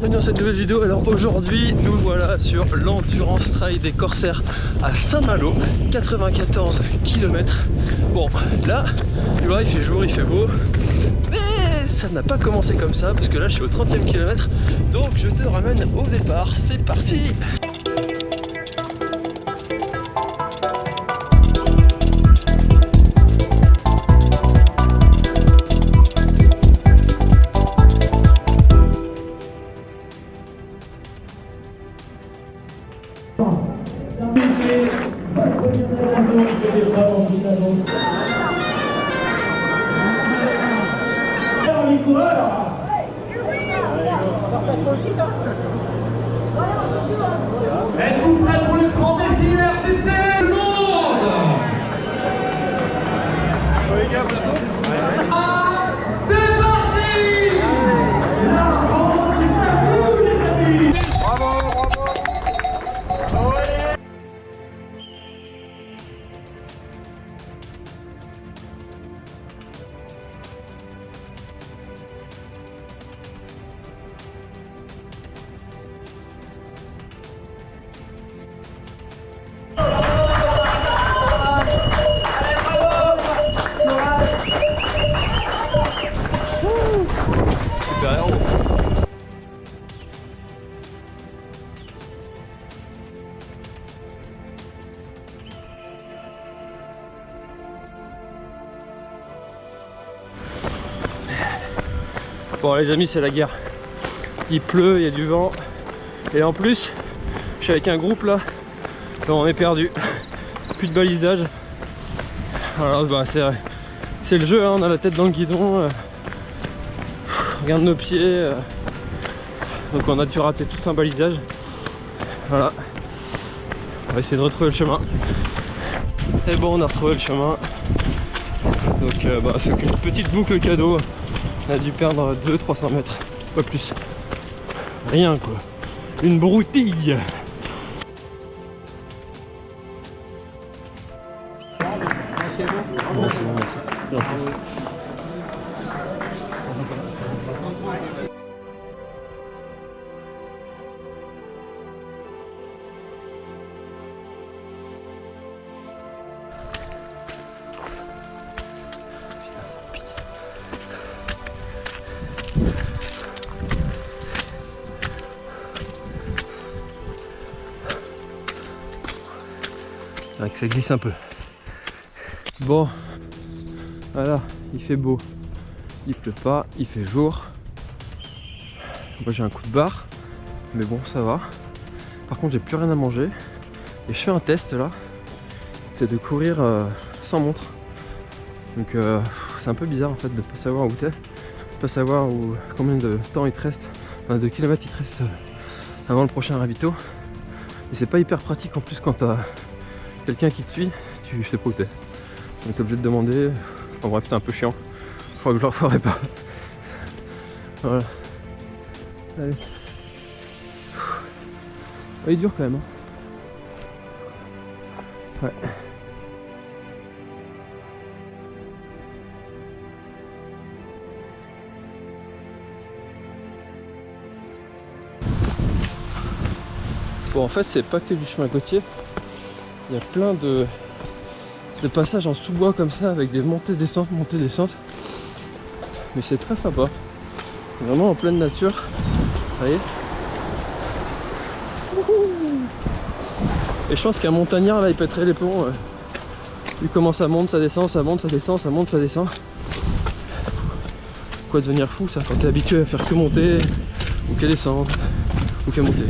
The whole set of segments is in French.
bienvenue dans cette nouvelle vidéo. Alors aujourd'hui, nous voilà sur l'Endurance Trail des Corsaires à Saint-Malo, 94 km. Bon, là, tu vois, il fait jour, il fait beau, mais ça n'a pas commencé comme ça parce que là, je suis au 30e kilomètre, donc je te ramène au départ. C'est parti Bon les amis c'est la guerre. Il pleut, il y a du vent. Et en plus Je suis avec un groupe là. On est perdu. Plus de balisage Voilà bah c'est le jeu hein, on a la tête dans le guidon euh, regarde nos pieds euh. donc on a dû rater tout un balisage. Voilà. On va essayer de retrouver le chemin. Et bon on a retrouvé le chemin. Donc euh, bah, c'est une petite boucle cadeau on a dû perdre 200-300 mètres pas plus. Rien quoi. Une broutille que ça glisse un peu. Bon, voilà, il fait beau. Il pleut pas, il fait jour. Moi j'ai un coup de barre, mais bon ça va. Par contre j'ai plus rien à manger. Et je fais un test là, c'est de courir euh, sans montre. Donc euh, c'est un peu bizarre en fait de pas savoir où t'es, pas savoir où, combien de temps il te reste, enfin de kilomètres il te reste euh, avant le prochain ravito. Et c'est pas hyper pratique en plus quand t'as quelqu'un qui te suit, tu sais pas où t'es. Donc t'es obligé de demander. En bref, c'est un peu chiant. Je crois que je le referai pas. Voilà. Allez. Il est dur quand même. hein. Ouais. Bon en fait c'est pas que du chemin côtier, il y a plein de, passages en sous-bois comme ça avec des montées descentes, montées descentes. Mais c'est très sympa. Vraiment en pleine nature. Vous voyez Et je pense qu'un montagnard là il pèterait les plombs. euh. Vu comment ça monte, ça descend, ça monte, ça descend, ça monte, ça descend. Quoi devenir fou ça quand t'es habitué à faire que monter ou que descendre ou que monter.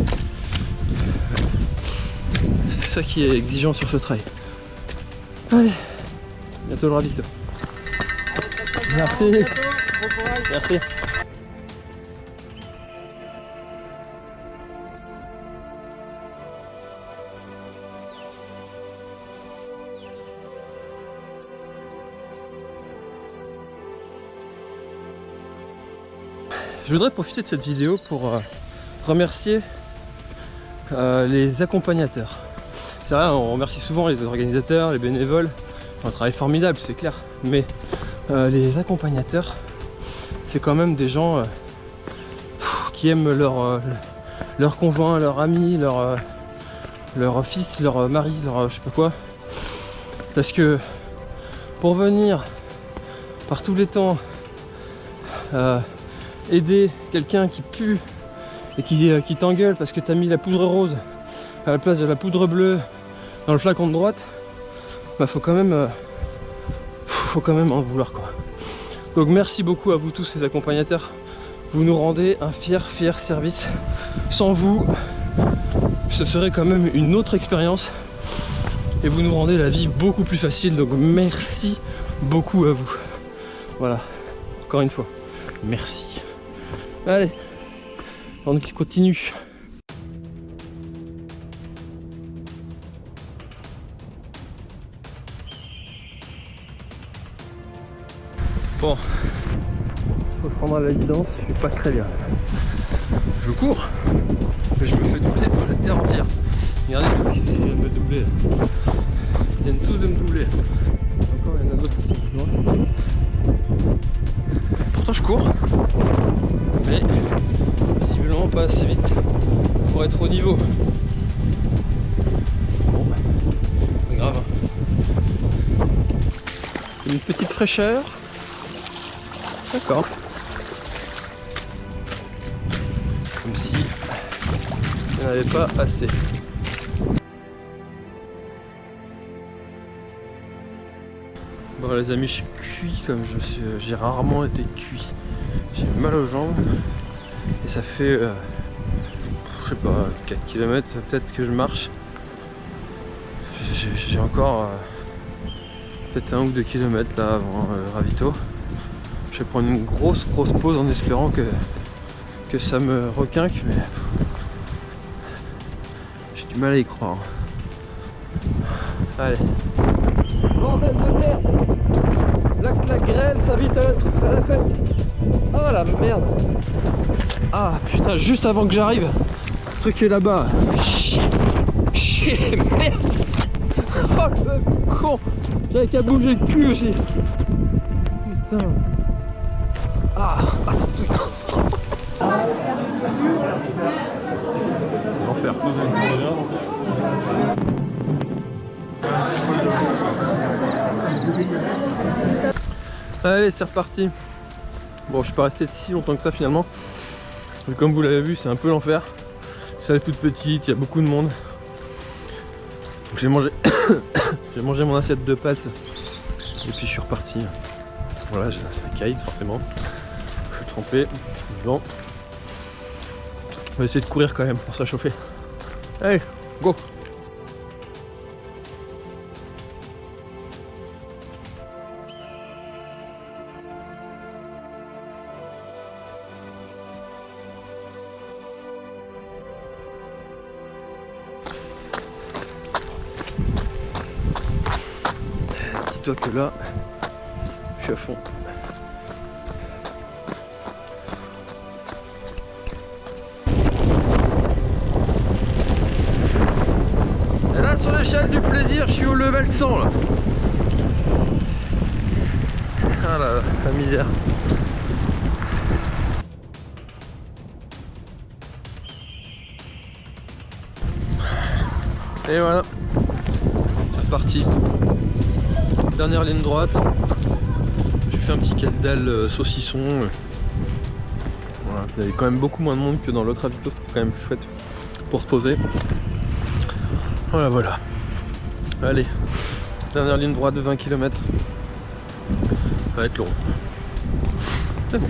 C'est ça qui est exigeant sur ce trail. Allez, bientôt le ravito. Merci. Merci. Je voudrais profiter de cette vidéo pour euh, remercier euh, les accompagnateurs. On remercie souvent les organisateurs, les bénévoles. Un travail formidable, c'est clair. Mais euh, les accompagnateurs, c'est quand même des gens euh, qui aiment leur, euh, leur conjoint, leur ami, leur, euh, fils, leur mari, leur je sais pas quoi. Parce que pour venir par tous les temps aider quelqu'un qui pue et qui, qui t'engueule parce que t'as mis la poudre rose à la place de la poudre bleue dans le flacon de droite, bah faut quand même euh, faut quand même en vouloir quoi. Donc merci beaucoup à vous tous ces accompagnateurs. Vous nous rendez un fier fier service. Sans vous, ce serait quand même une autre expérience et vous nous rendez la vie beaucoup plus facile. Donc merci beaucoup à vous. Voilà, encore une fois, merci. Allez, on continue. Bon, faut se rendre à l'évidence, je suis pas très bien. Je cours, mais je me fais doubler par la terre entière. Regardez tous qui viennent de me doubler. Ils viennent tous de me doubler. Encore il y en a d'autres qui sont plus loin. Pourtant je cours, mais visiblement pas assez vite pour être au niveau. Bon, pas grave. Une petite fraîcheur. D'accord. Comme si il n'y en avait pas assez. Bon les amis, je suis cuit comme je suis. J'ai rarement été cuit. J'ai mal aux jambes et ça fait, euh, je sais pas, 4 km peut-être que je marche. J'ai- encore euh, peut-être un ou deux kilomètres là avant euh, ravito. Je vais prendre une grosse grosse pause en espérant que, que ça me requinque, mais j'ai du mal à y croire. Allez. La, la grêle, ça vite à la, à la fête. Oh la merde. Ah putain, juste avant que j'arrive, le truc est là-bas. Chier Chier, merde. Oh le con. J'avais qu'à bouger le cul aussi. Putain Ah, ah L'enfer. Allez, c'est reparti. Bon, je suis pas resté si longtemps que ça finalement. Comme vous l'avez vu, c'est un peu l'enfer. Salle toute petite, il y a beaucoup de monde. J'ai mangé, j'ai mangé mon assiette de pâtes et puis je suis reparti. Voilà, j'ai ça caille forcément. Trempé, vent. On va essayer de courir quand même pour s'achauffer. Allez, go Dis-toi que là, je suis à fond. Du plaisir, je suis au level 100 là. Ah là là, la misère. Et voilà, reparti. Dernière ligne droite. J'ai fait un petit casse-dalle euh, saucisson. Voilà, il y avait quand même beaucoup moins de monde que dans l'autre avito, c'était quand même chouette pour se poser. Voilà, voilà. Allez, dernière ligne droite de 20 km. Ça va être long. C'est bon.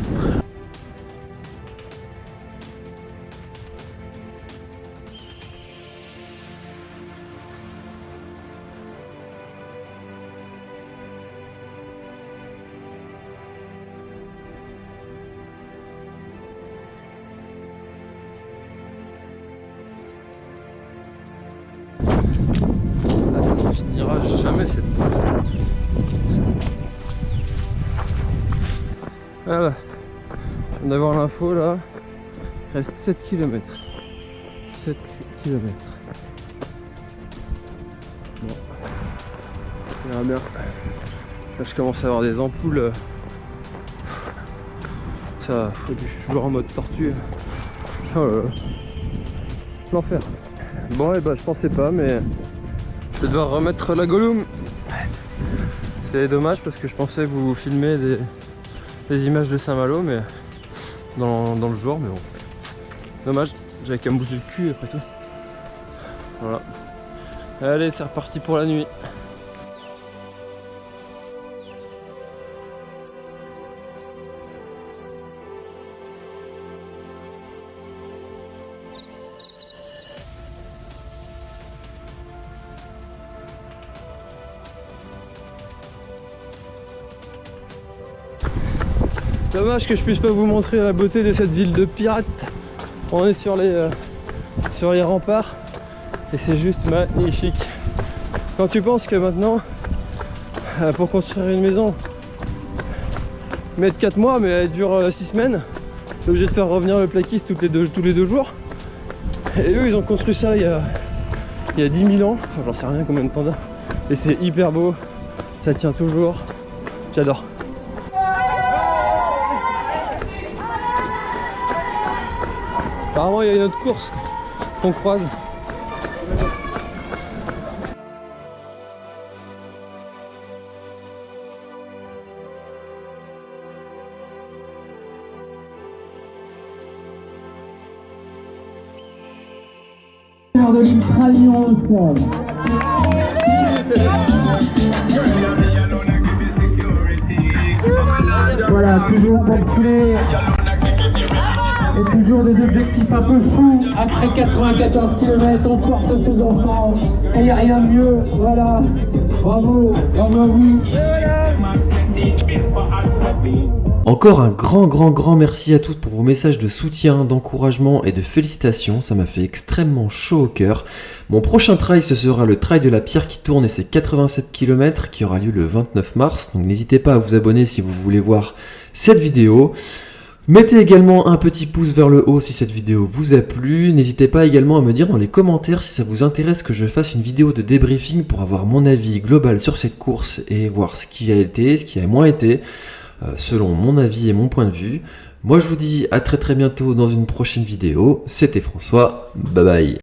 Finira jamais cette pause. Voilà. On vient d'avoir l'info là. Reste 7 km. 7 km. Bon. On verra bien. Là, je commence à avoir des ampoules. Ça, faut du jouer en mode tortue. Oh. L'enfer. Bon, et bah, je pensais pas, mais je vais devoir remettre la Gollum. C'est dommage parce que je pensais vous filmer des, images de Saint-Malo, mais dans, dans le jour, mais bon. Dommage, j'avais qu'à me bouger le cul après tout. Voilà. Allez, c'est reparti pour la nuit. Dommage que je puisse pas vous montrer la beauté de cette ville de pirates. On est sur les, euh, sur les remparts et c'est juste magnifique. Quand tu penses que maintenant, euh, pour construire une maison, mettre 4 mois mais elle dure 6 semaines, t'es obligé de faire revenir le plaquiste les tous les deux jours. Et eux ils ont construit ça il y a, il y a 10 000 ans, enfin j'en sais rien combien de temps. Et c'est hyper beau, ça tient toujours, j'adore. Apparemment, il y a une autre course qu'on croise. de l'Ultralion Voilà, toujours pour des objectifs un peu fous. Après 94 km, on porte ses enfants. Et il n'y a rien de mieux. Voilà. Bravo. Bravo à vous. Encore un grand grand grand merci à tous pour vos messages de soutien, d'encouragement et de félicitations, ça m'a fait extrêmement chaud au cœur. Mon prochain trail ce sera le trail de la pierre qui tourne et c'est 87 km qui aura lieu le 29 mars, donc n'hésitez pas à vous abonner si vous voulez voir cette vidéo. Mettez également un petit pouce vers le haut si cette vidéo vous a plu. N'hésitez pas également à me dire dans les commentaires si ça vous intéresse que je fasse une vidéo de débriefing pour avoir mon avis global sur cette course et voir ce qui a été, ce qui a moins été, euh, selon mon avis et mon point de vue. Moi je vous dis à très très bientôt dans une prochaine vidéo. C'était François, bye bye.